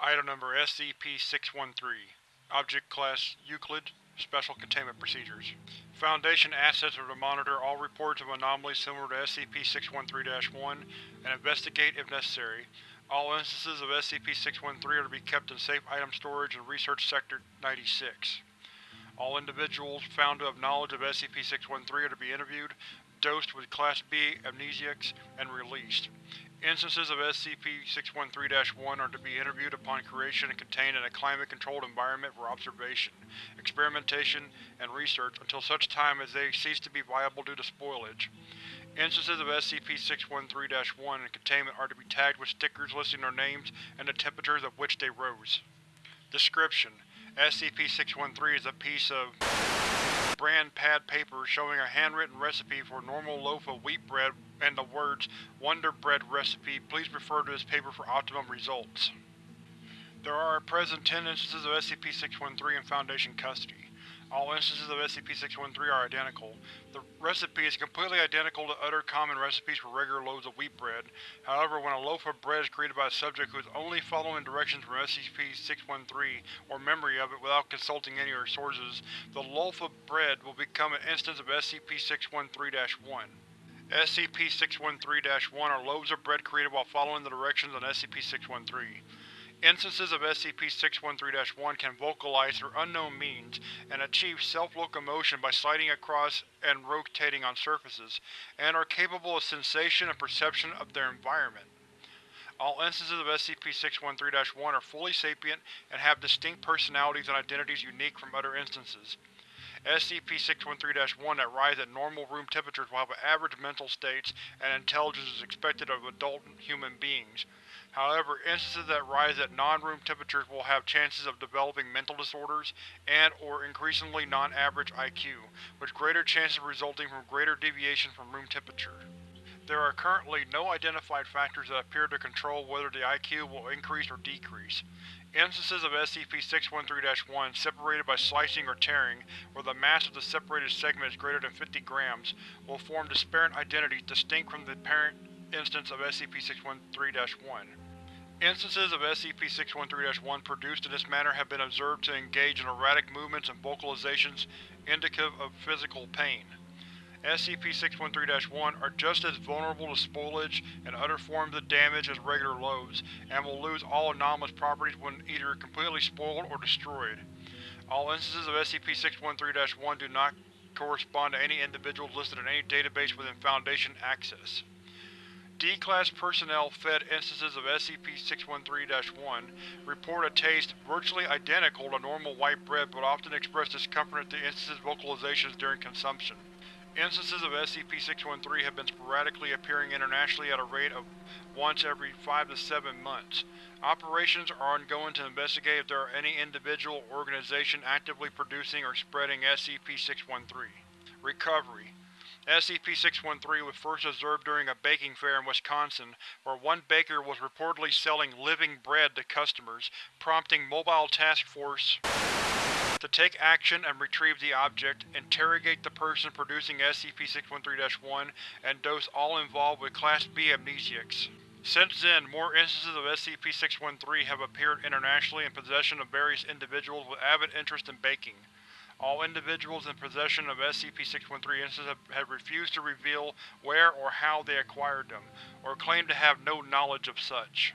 SCP-613 Object Class Euclid Special Containment Procedures Foundation assets are to monitor all reports of anomalies similar to SCP-613-1 and investigate if necessary. All instances of SCP-613 are to be kept in Safe Item Storage in Research Sector 96. All individuals found to have knowledge of SCP-613 are to be interviewed, dosed with Class B amnesiacs, and released. Instances of SCP-613-1 are to be interviewed upon creation and contained in a climate-controlled environment for observation, experimentation, and research until such time as they cease to be viable due to spoilage. Instances of SCP-613-1 in containment are to be tagged with stickers listing their names and the temperatures at which they rose. Description: SCP-613 is a piece of brand pad paper showing a handwritten recipe for a normal loaf of wheat bread and the words Wonder Bread Recipe. Please refer to this paper for optimum results. There are at present 10 instances of SCP-613 in Foundation custody. All instances of SCP-613 are identical. The recipe is completely identical to other common recipes for regular loaves of wheat bread. However, when a loaf of bread is created by a subject who is only following directions from SCP-613 or memory of it without consulting any other sources, the loaf of bread will become an instance of SCP-613-1. SCP-613-1 are loaves of bread created while following the directions on SCP-613. Instances of SCP-613-1 can vocalize through unknown means and achieve self-locomotion by sliding across and rotating on surfaces, and are capable of sensation and perception of their environment. All instances of SCP-613-1 are fully sapient and have distinct personalities and identities unique from other instances. SCP-613-1 that rise at normal room temperatures will have average mental states and intelligence is expected of adult human beings. However, instances that rise at non-room temperatures will have chances of developing mental disorders and or increasingly non-average IQ, with greater chances resulting from greater deviation from room temperature. There are currently no identified factors that appear to control whether the IQ will increase or decrease. Instances of SCP-613-1 separated by slicing or tearing, where the mass of the separated segment is greater than 50 grams, will form disparate identities distinct from the parent instance of SCP-613-1. Instances of SCP-613-1 produced in this manner have been observed to engage in erratic movements and vocalizations indicative of physical pain. SCP-613-1 are just as vulnerable to spoilage and other forms of damage as regular loaves, and will lose all anomalous properties when either completely spoiled or destroyed. All instances of SCP-613-1 do not correspond to any individuals listed in any database within Foundation access. D-Class personnel fed instances of SCP-613-1 report a taste virtually identical to normal white bread but often express discomfort at the instance's vocalizations during consumption. Instances of SCP-613 have been sporadically appearing internationally at a rate of once every 5 to 7 months. Operations are ongoing to investigate if there are any individual or organization actively producing or spreading SCP-613. Recovery SCP-613 was first observed during a baking fair in Wisconsin, where one baker was reportedly selling living bread to customers, prompting Mobile Task Force to take action and retrieve the object, interrogate the person producing SCP-613-1, and dose all involved with Class B amnesiacs. Since then, more instances of SCP-613 have appeared internationally in possession of various individuals with avid interest in baking. All individuals in possession of SCP-613 instances have, refused to reveal where or how they acquired them, or claim to have no knowledge of such.